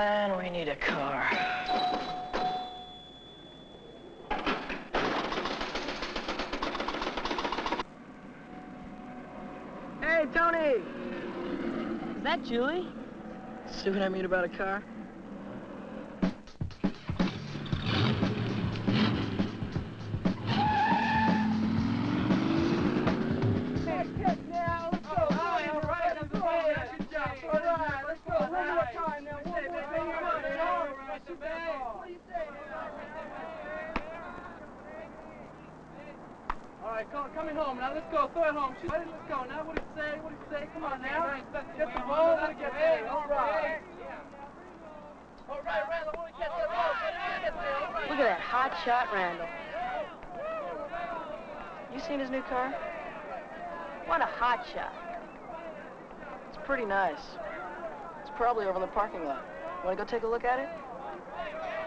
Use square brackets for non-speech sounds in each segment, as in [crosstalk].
Man, we need a car. Hey, Tony! Is that Julie? See what I mean about a car? All right, come, coming home now. Let's go. Throw it home. Shoot. Let's go now. What do you say? What do you say? Come on now. Get the ball. Let it get there. All right. All right, Randall. Want to catch that ball? Get it, get there. All right. Look at that hot shot Randall. You seen his new car? What a hot shot. It's pretty nice. It's probably over in the parking lot. Want to go take a look at it?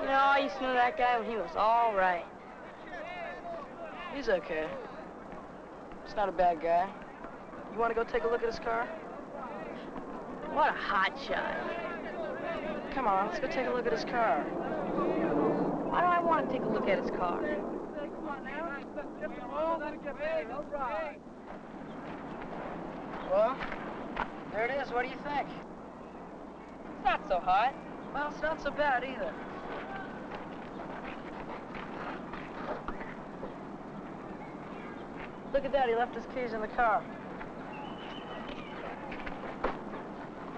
You know, I used to know that guy when he was all right. He's okay. He's not a bad guy. You want to go take a look at his car? What a hot shot. Come on, let's go take a look at his car. Why do I want to take a look at his car? Come on now. Get the ball. Let it get there. All right. Well, there it is. What do you think? It's not so hot. Well, it's not so bad either. Look at that, he left his keys in the car.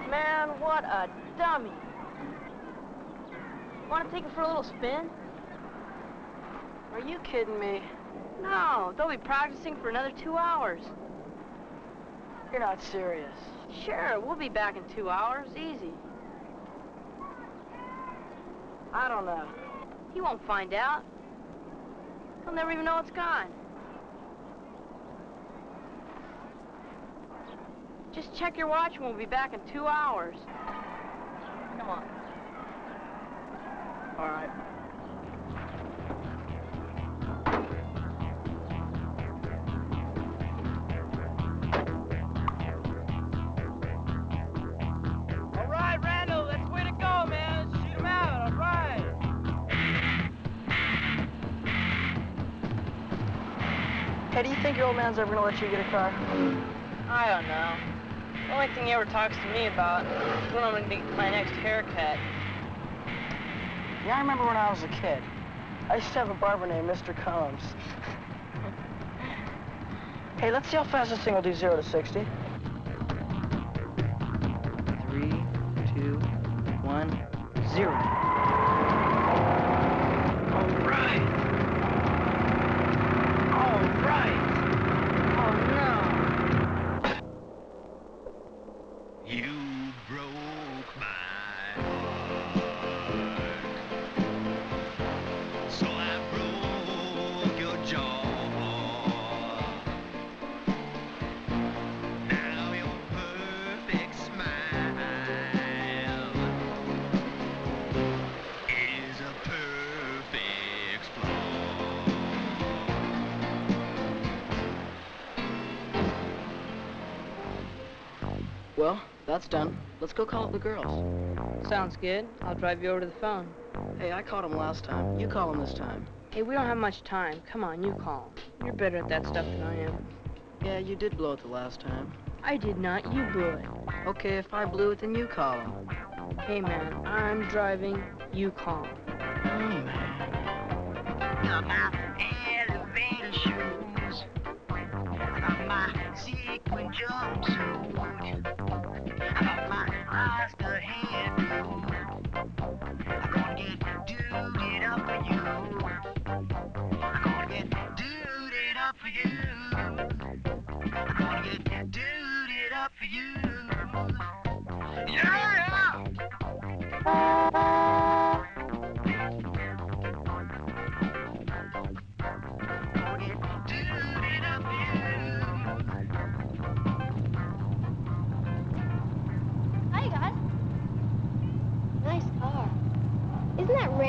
Man, what a dummy. Want to take it for a little spin? Are you kidding me? No, they'll be practicing for another two hours. You're not serious. Sure, we'll be back in two hours, easy. I don't know. He won't find out. He'll never even know it's gone. Just check your watch and we'll be back in two hours. Come on. All right. All right, Randall. That's the way to go, man. Shoot out. All right. Hey, do you think your old man's ever gonna let you get a car? I don't know. The only thing he ever talks to me about is when I'm gonna get my next haircut. Yeah, I remember when I was a kid. I used to have a barber named Mr. Combs. [laughs] hey, let's see how fast this thing will do zero to 60. Well, that's done. Let's go call up the girls. Sounds good. I'll drive you over to the phone. Hey, I called them last time. You call them this time. Hey, we don't have much time. Come on, you call. You're better at that stuff than I am. Yeah, you did blow it the last time. I did not. You blew it. Okay, if I blew it, then you call them. Hey, man, I'm driving. You call. Oh, man. Got my elevator shoes. I got my sequin jumpsuit.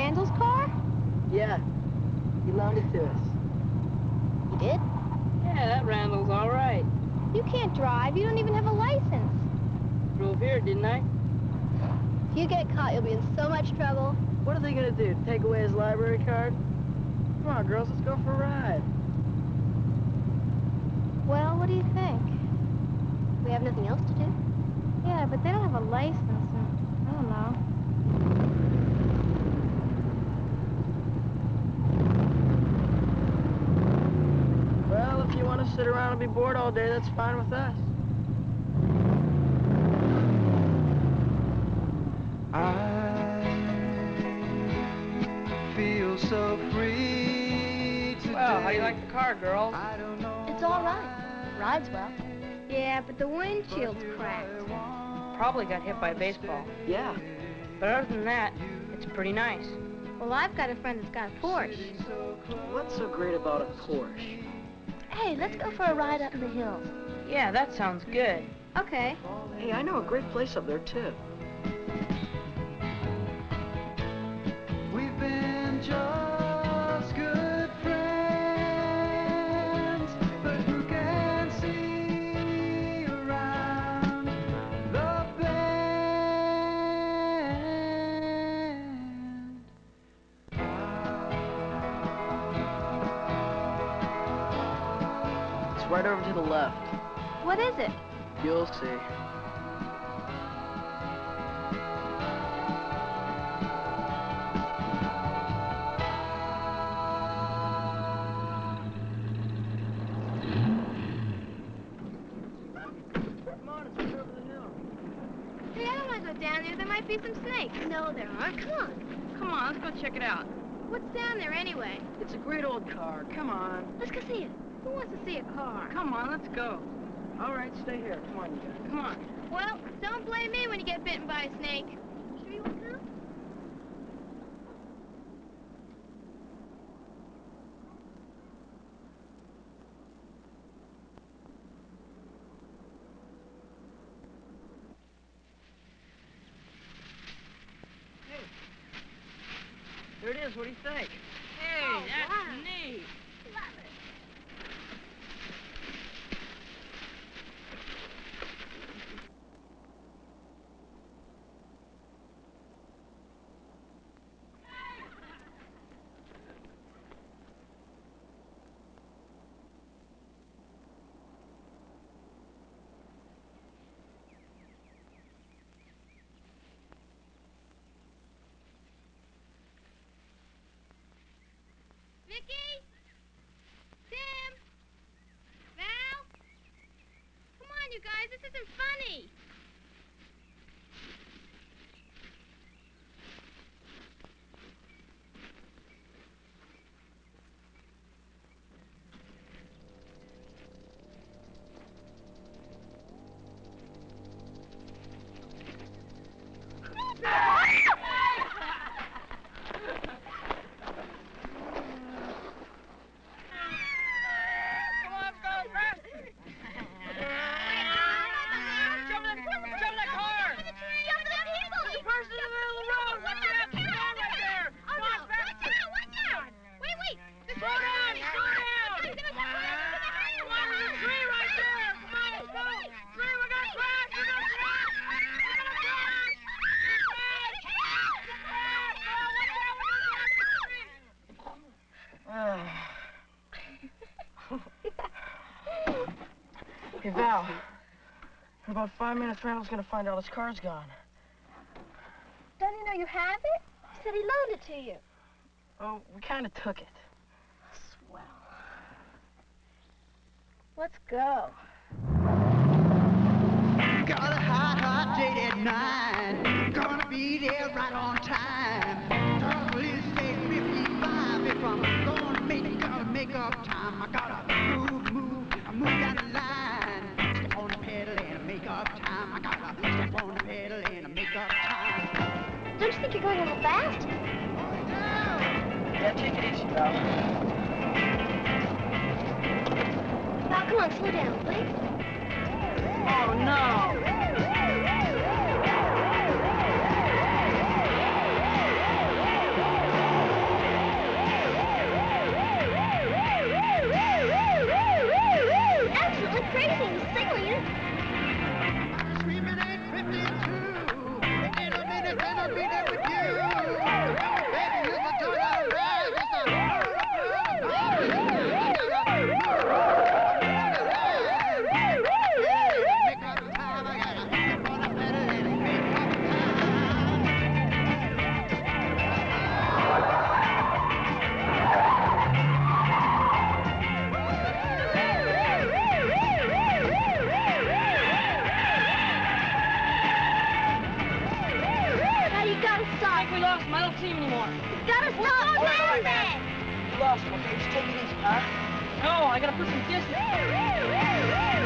Randall's car? Yeah, he loaned it to us. You did? Yeah, that Randall's all right. You can't drive. You don't even have a license. Drove here, didn't I? If you get caught, you'll be in so much trouble. What are they gonna do? Take away his library card? Come on, girls, let's go for a ride. Well, what do you think? We have nothing else to do? Yeah, but they don't have a license. And I don't know. Well, if you want to sit around and be bored all day, that's fine with us. I feel so free today. Well, how do you like the car, girls? I don't know It's all right. Rides well. Yeah, but the windshield's cracked. Probably got hit by a baseball. Yeah. But other than that, it's pretty nice. Well, I've got a friend that's got a Porsche. What's so great about a Porsche? Hey, let's go for a ride up in the hills. Yeah, that sounds good. Okay. Hey, I know a great place up there, too. Right over to the left. What is it? You'll see. Come on, it's right over the hill. Hey, I don't want to go down there. There might be some snakes. No, there aren't. Come on. Come on, let's go check it out. What's down there anyway? It's a great old car. Come on. Let's go see it. Who wants to see a car? Come on, let's go. All right, stay here. Come on, you guys. Come on. Well, don't blame me when you get bitten by a snake. Sure you want to come? Here it is. What do you think? Hey, Oh, that's wow. Vicky? Tim? Val? Come on, you guys. This isn't funny. Come on, let's go fast. Jump in the, jump in the car. Jump the people! There's a person in the middle of the road. Watch out. Come on right there. Oh, Come no. on, fast. Watch out, watch out! Wait, wait! There's Slow down, somebody. slow down. He's gonna Come on, there's a tree right there. Come on, let's go. Tree, we're gonna crash. We're gonna crash. We're gonna crash. Crash. Crash. Oh, watch out. We're gonna crash the tree. Hey, Val. In about five minutes, Randall's gonna find out his car's gone. Don't you know you have it? He said he loaned it to you. Oh, we kind of took it. Swell. Let's go. Got a hot, hot date at nine. Val, come on, slow down, please. Oh, no. else, okay? Just take it easy, huh? No, I gotta put some distance.